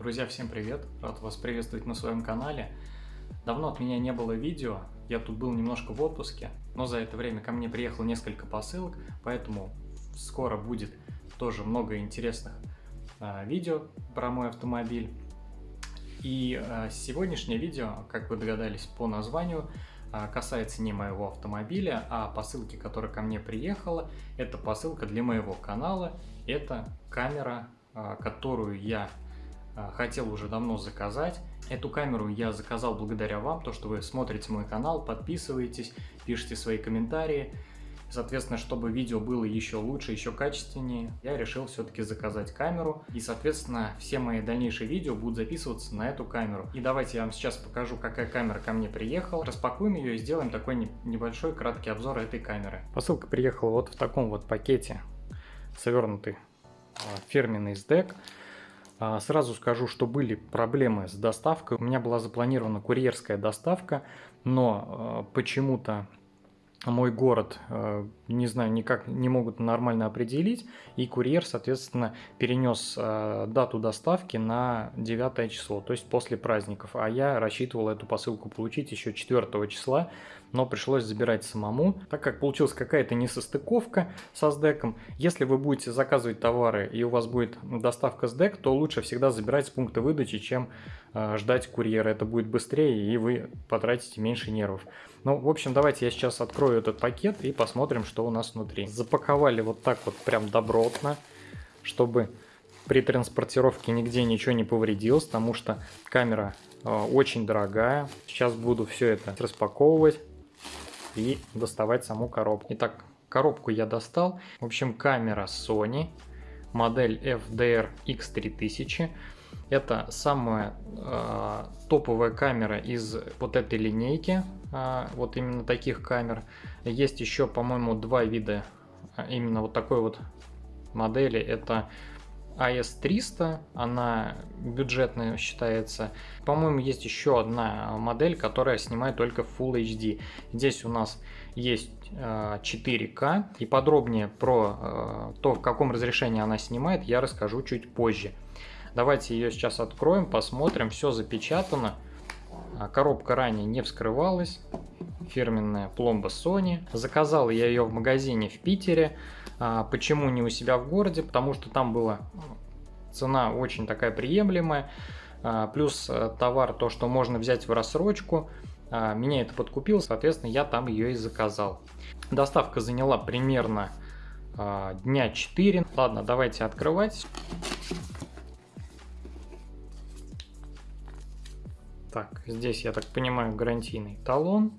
Друзья, всем привет! Рад вас приветствовать на своем канале. Давно от меня не было видео, я тут был немножко в отпуске, но за это время ко мне приехало несколько посылок, поэтому скоро будет тоже много интересных э, видео про мой автомобиль. И э, сегодняшнее видео, как вы догадались по названию, э, касается не моего автомобиля, а посылки, которая ко мне приехала. Это посылка для моего канала, это камера, э, которую я хотел уже давно заказать. Эту камеру я заказал благодаря вам, то что вы смотрите мой канал, подписываетесь, пишите свои комментарии. Соответственно, чтобы видео было еще лучше, еще качественнее, я решил все-таки заказать камеру. И, соответственно, все мои дальнейшие видео будут записываться на эту камеру. И давайте я вам сейчас покажу, какая камера ко мне приехала. Распакуем ее и сделаем такой небольшой краткий обзор этой камеры. Посылка приехала вот в таком вот пакете, свернутый а, фирменный SDEC. А, сразу скажу, что были проблемы с доставкой. У меня была запланирована курьерская доставка, но а, почему-то мой город, а, не знаю, никак не могут нормально определить, и курьер, соответственно, перенес дату доставки на 9 число, то есть после праздников, а я рассчитывал эту посылку получить еще 4 числа, но пришлось забирать самому, так как получилась какая-то несостыковка со СДЭКом. Если вы будете заказывать товары и у вас будет доставка с ДЭК, то лучше всегда забирать с пункта выдачи, чем э, ждать курьера. Это будет быстрее и вы потратите меньше нервов. Ну, в общем, давайте я сейчас открою этот пакет и посмотрим, что у нас внутри. Запаковали вот так вот прям добротно, чтобы при транспортировке нигде ничего не повредилось, потому что камера э, очень дорогая. Сейчас буду все это распаковывать и доставать саму коробку. Итак, коробку я достал. В общем, камера Sony, модель FDR X3000. Это самая э, топовая камера из вот этой линейки, э, вот именно таких камер. Есть еще, по-моему, два вида именно вот такой вот модели. Это AS300, она бюджетная считается. По-моему, есть еще одна модель, которая снимает только Full HD. Здесь у нас есть 4К, э, и подробнее про то, в каком разрешении она снимает, я расскажу чуть позже. Давайте ее сейчас откроем, посмотрим. Все запечатано. А, коробка ранее не вскрывалась. Фирменная пломба Sony. Заказал я ее в магазине в Питере. А, почему не у себя в городе? Потому что там была цена очень такая приемлемая. А, плюс э, товар, то, что можно взять в рассрочку. А, меня это подкупило, соответственно, я там ее и заказал. Доставка заняла примерно дня 4. Ладно, давайте открывать. Так, здесь, я так понимаю, гарантийный талон.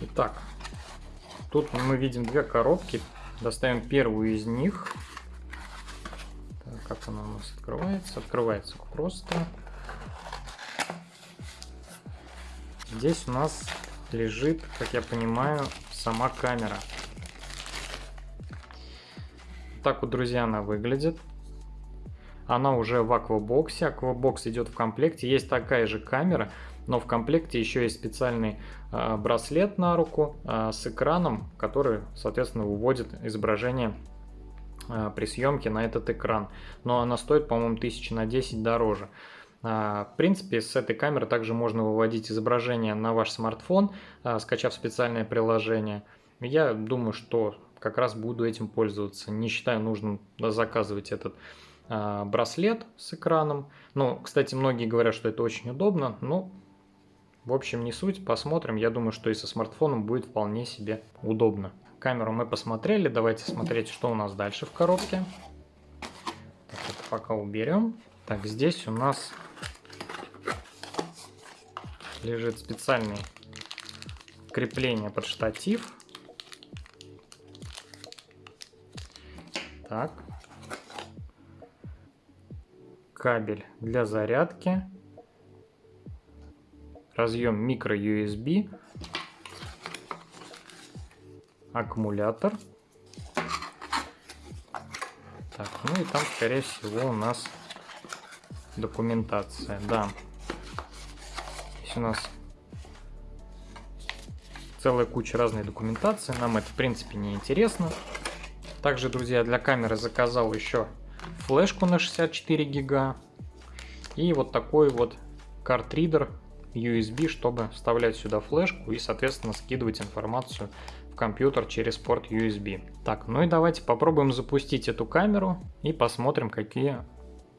Итак, Тут мы видим две коробки. Доставим первую из них. Так, как она у нас открывается? Открывается просто. Здесь у нас лежит, как я понимаю, сама камера. Так вот, друзья, она выглядит. Она уже в аквабоксе. Аквабокс идет в комплекте. Есть такая же камера, но в комплекте еще есть специальный э, браслет на руку э, с экраном, который, соответственно, выводит изображение э, при съемке на этот экран. Но она стоит, по-моему, тысячи на 10 дороже. В принципе, с этой камеры также можно выводить изображение на ваш смартфон, скачав специальное приложение. Я думаю, что как раз буду этим пользоваться. Не считаю нужным заказывать этот браслет с экраном. Ну, кстати, многие говорят, что это очень удобно, но в общем, не суть, посмотрим. Я думаю, что и со смартфоном будет вполне себе удобно. Камеру мы посмотрели, давайте смотреть, что у нас дальше в коробке. Так, это пока уберем. Так, здесь у нас лежит специальный крепление под штатив. Так. Кабель для зарядки разъем микро USB, аккумулятор. Так, ну и там, скорее всего, у нас документация. Да. Здесь у нас целая куча разной документации. Нам это, в принципе, не интересно. Также, друзья, для камеры заказал еще флешку на 64 гига и вот такой вот картридер USB, чтобы вставлять сюда флешку и, соответственно, скидывать информацию в компьютер через порт USB. Так, ну и давайте попробуем запустить эту камеру и посмотрим, какие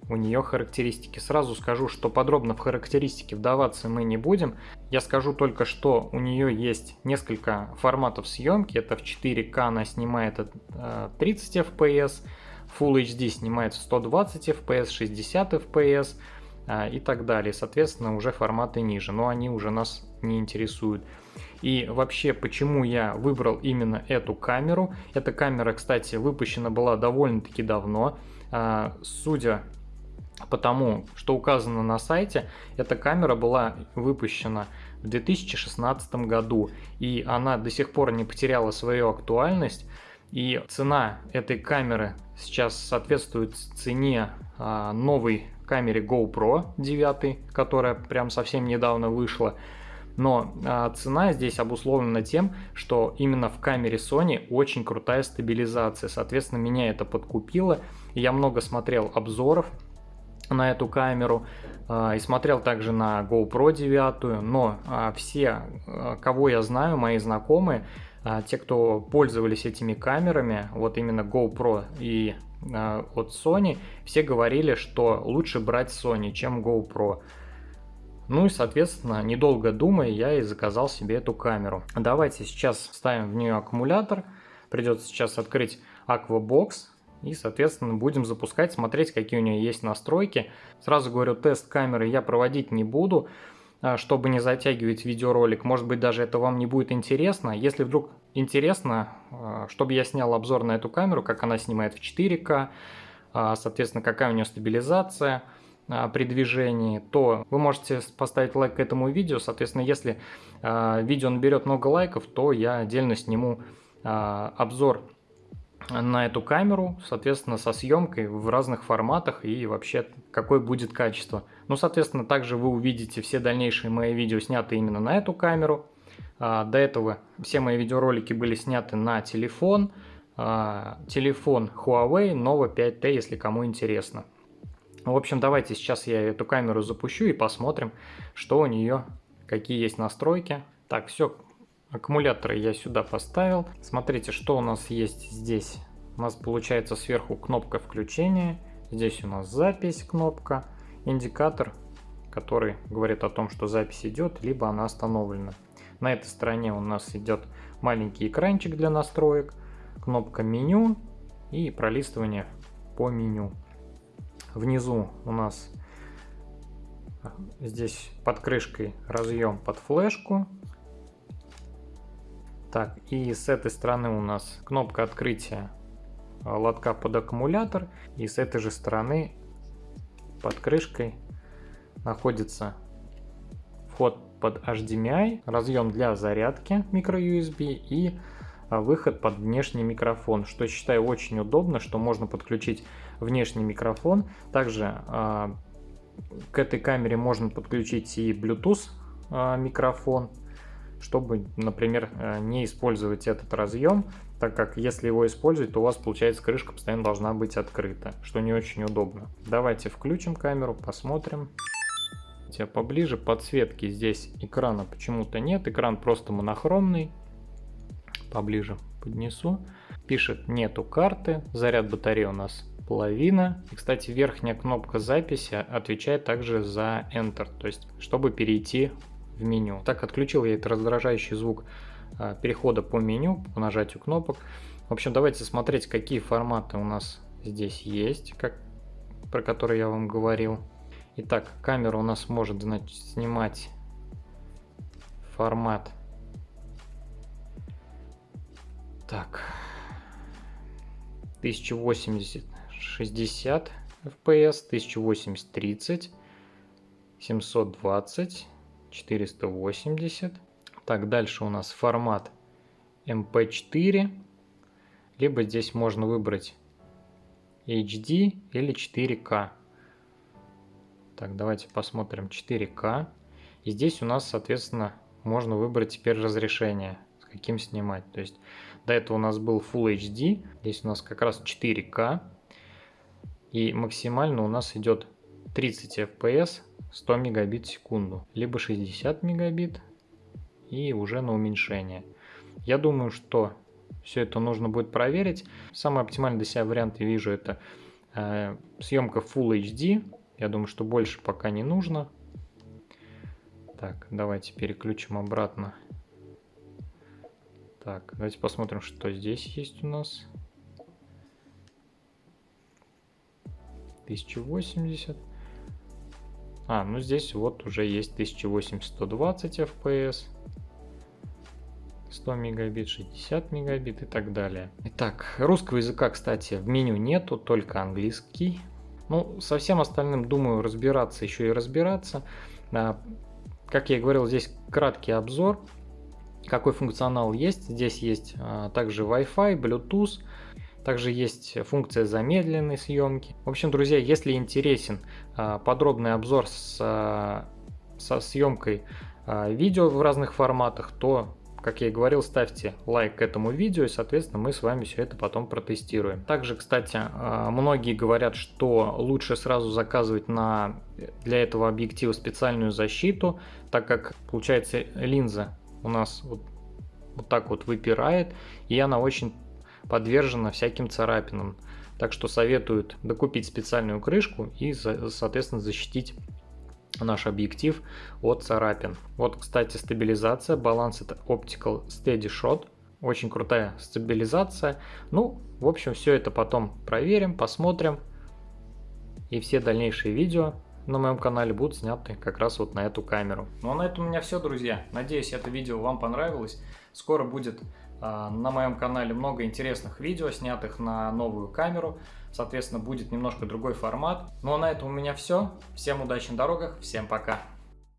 у нее характеристики. Сразу скажу, что подробно в характеристики вдаваться мы не будем. Я скажу только, что у нее есть несколько форматов съемки. Это в 4К она снимает 30 FPS, Full HD снимает 120 FPS, 60 FPS и так далее. Соответственно, уже форматы ниже, но они уже нас не интересуют. И вообще, почему я выбрал именно эту камеру? Эта камера, кстати, выпущена была довольно-таки давно. А, судя потому что указано на сайте, эта камера была выпущена в 2016 году, и она до сих пор не потеряла свою актуальность, и цена этой камеры сейчас соответствует цене а, новой камере GoPro 9, которая прям совсем недавно вышла. Но а, цена здесь обусловлена тем, что именно в камере Sony очень крутая стабилизация. Соответственно, меня это подкупило. Я много смотрел обзоров на эту камеру а, и смотрел также на GoPro 9, но а, все, а, кого я знаю, мои знакомые, те, кто пользовались этими камерами, вот именно GoPro и от Sony, все говорили, что лучше брать Sony, чем GoPro. Ну и, соответственно, недолго думая, я и заказал себе эту камеру. Давайте сейчас ставим в нее аккумулятор. Придется сейчас открыть Aquabox, и, соответственно, будем запускать, смотреть, какие у нее есть настройки. Сразу говорю, тест камеры я проводить не буду, а, чтобы не затягивать видеоролик. Может быть, даже это вам не будет интересно. Если вдруг интересно, а, чтобы я снял обзор на эту камеру, как она снимает в 4К, а, соответственно, какая у нее стабилизация при движении, то вы можете поставить лайк к этому видео. Соответственно, если видео наберет много лайков, то я отдельно сниму обзор на эту камеру, соответственно, со съемкой в разных форматах и вообще какое будет качество. Ну, соответственно, также вы увидите все дальнейшие мои видео сняты именно на эту камеру. А, до этого все мои видеоролики были сняты на телефон, а, телефон Huawei Nova 5T, если кому интересно. В общем, давайте сейчас я эту камеру запущу и посмотрим, что у нее, какие есть настройки. Так, все, Аккумуляторы я сюда поставил. Смотрите, что у нас есть здесь. У нас получается сверху кнопка включения. Здесь у нас запись кнопка. Индикатор, который говорит о том, что запись идет, либо она остановлена. На этой стороне у нас идет маленький экранчик для настроек. Кнопка меню и пролистывание по меню. Внизу у нас здесь под крышкой разъем под флешку так, и с этой стороны у нас кнопка открытия а, лотка под аккумулятор. И с этой же стороны под крышкой находится вход под HDMI, разъем для зарядки microUSB и а, выход под внешний микрофон, что считаю очень удобно, что можно подключить внешний микрофон. Также э, к этой камере можно подключить и Bluetooth э, микрофон чтобы, например, э, не использовать этот разъем, так как если его использовать, то у вас получается крышка постоянно должна быть открыта, что не очень удобно. Давайте включим камеру, посмотрим. Хотя поближе подсветки здесь экрана почему-то нет, экран просто монохромный. Поближе поднесу. Пишет нету карты, заряд батареи у нас половина. И, кстати, верхняя кнопка записи отвечает также за Enter, то есть чтобы перейти в меню. Так отключил я этот раздражающий звук а, перехода по меню, по нажатию кнопок. В общем, давайте смотреть, какие форматы у нас здесь есть, как, про которые я вам говорил. Итак, камера у нас может значит, снимать формат. Так, 1080 60 FPS, 1080 30, 720 480. Так, дальше у нас формат MP4. Либо здесь можно выбрать HD или 4К. Так, давайте посмотрим 4К. И здесь у нас, соответственно, можно выбрать теперь разрешение, с каким снимать. То есть до этого у нас был Full HD, здесь у нас как раз 4К. И максимально у нас идет 30 FPS 100 мегабит в секунду, либо 60 мегабит и уже на уменьшение. Я думаю, что все это нужно будет проверить. Самый оптимальный для себя вариант я вижу это э, съемка Full HD. Я думаю, что больше пока не нужно. Так, давайте переключим обратно. Так, давайте посмотрим, что здесь есть у нас. 1080. А, ну здесь вот уже есть 1080-120 FPS. 100 мегабит, 60 мегабит и так далее. Итак, русского языка, кстати, в меню нету, только английский. Ну, со всем остальным, думаю, разбираться еще и разбираться. А, как я и говорил, здесь краткий обзор, какой функционал есть. Здесь есть а, также Wi-Fi, Bluetooth, также есть функция замедленной съемки. В общем, друзья, если интересен а, подробный обзор с, а, со съемкой а, видео в разных форматах, то как я и говорил, ставьте лайк этому видео, и, соответственно, мы с вами все это потом протестируем. Также, кстати, многие говорят, что лучше сразу заказывать на, для этого объектива специальную защиту, так как, получается, линза у нас вот, вот так вот выпирает, и она очень подвержена всяким царапинам. Так что советуют докупить специальную крышку и, соответственно, защитить наш объектив от царапин. Вот, кстати, стабилизация, баланс это Optical Steady Shot. Очень крутая стабилизация. Ну, в общем, все это потом проверим, посмотрим. И все дальнейшие видео на моем канале будут сняты как раз вот на эту камеру. Ну а на этом у меня все, друзья. Надеюсь, это видео вам понравилось. Скоро будет на моем канале много интересных видео, снятых на новую камеру. Соответственно, будет немножко другой формат. Ну а на этом у меня все. Всем удачи на дорогах, всем пока!